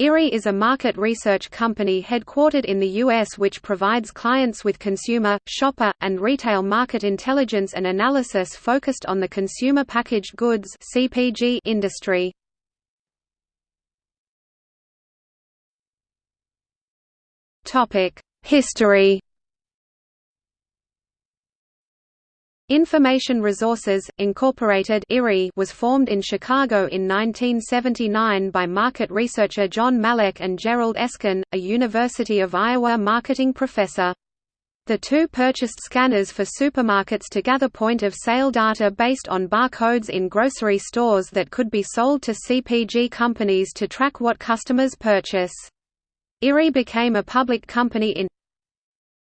IRI is a market research company headquartered in the U.S. which provides clients with consumer, shopper, and retail market intelligence and analysis focused on the consumer packaged goods (CPG) industry. Topic: History Information Resources, Incorporated (IRI) was formed in Chicago in 1979 by market researcher John Malec and Gerald Eskin, a University of Iowa marketing professor. The two purchased scanners for supermarkets to gather point-of-sale data based on barcodes in grocery stores that could be sold to CPG companies to track what customers purchase. IRI became a public company in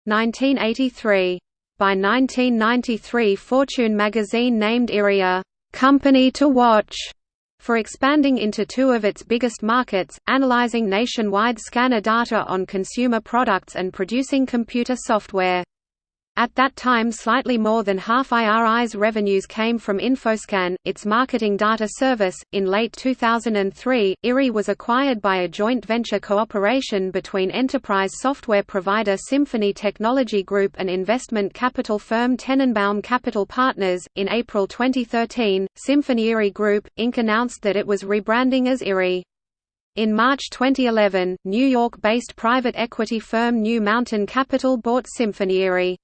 1983. By 1993 Fortune magazine named Iria, «company to watch» for expanding into two of its biggest markets, analyzing nationwide scanner data on consumer products and producing computer software. At that time slightly more than half IRI's revenues came from Infoscan, its marketing data service. In late 2003, IRI was acquired by a joint venture cooperation between enterprise software provider Symphony Technology Group and investment capital firm Tennenbaum Capital Partners. In April 2013, Symphony IRI Group, Inc. announced that it was rebranding as IRI. In March 2011, New York-based private equity firm New Mountain Capital bought Symphony IRI.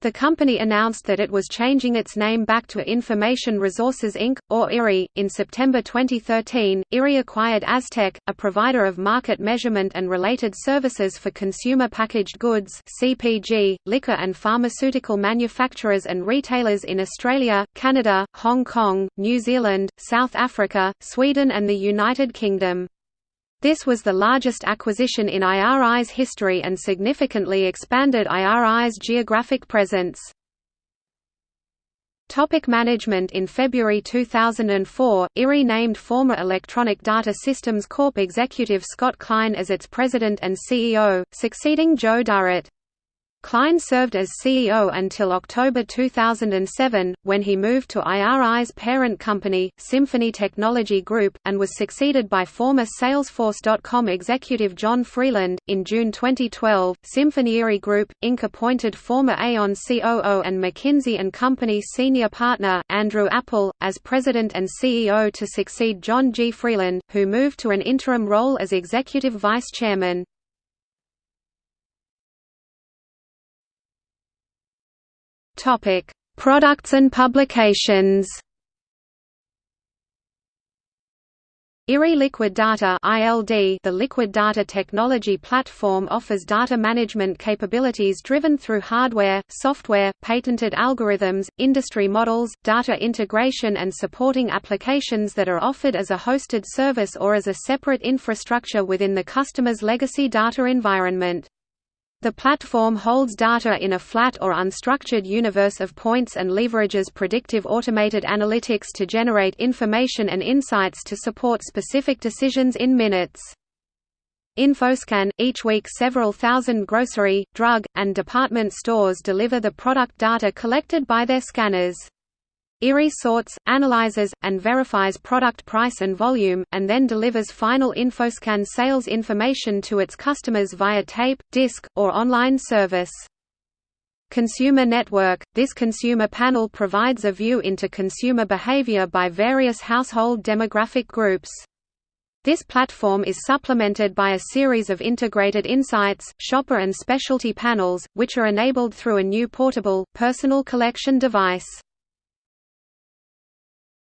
The company announced that it was changing its name back to Information Resources Inc., or IRI. In September 2013, IRI acquired Aztec, a provider of market measurement and related services for consumer packaged goods (CPG), liquor and pharmaceutical manufacturers and retailers in Australia, Canada, Hong Kong, New Zealand, South Africa, Sweden, and the United Kingdom. This was the largest acquisition in IRI's history and significantly expanded IRI's geographic presence. Topic management In February 2004, IRI named former Electronic Data Systems Corp executive Scott Klein as its president and CEO, succeeding Joe Durrett. Klein served as CEO until October 2007, when he moved to IRI's parent company, Symphony Technology Group, and was succeeded by former Salesforce.com executive John Freeland. In June 2012, Symphony Group, Inc. appointed former Aon COO and McKinsey & Company senior partner, Andrew Appel, as president and CEO to succeed John G. Freeland, who moved to an interim role as executive vice chairman. Topic: Products and publications. IRI Liquid Data (ILD), the Liquid Data Technology Platform offers data management capabilities driven through hardware, software, patented algorithms, industry models, data integration and supporting applications that are offered as a hosted service or as a separate infrastructure within the customer's legacy data environment. The platform holds data in a flat or unstructured universe of points and leverages predictive automated analytics to generate information and insights to support specific decisions in minutes. Infoscan – Each week several thousand grocery, drug, and department stores deliver the product data collected by their scanners. IRI sorts, analyzes, and verifies product price and volume, and then delivers final Infoscan sales information to its customers via tape, disc, or online service. Consumer Network – This consumer panel provides a view into consumer behavior by various household demographic groups. This platform is supplemented by a series of integrated insights, shopper and specialty panels, which are enabled through a new portable, personal collection device.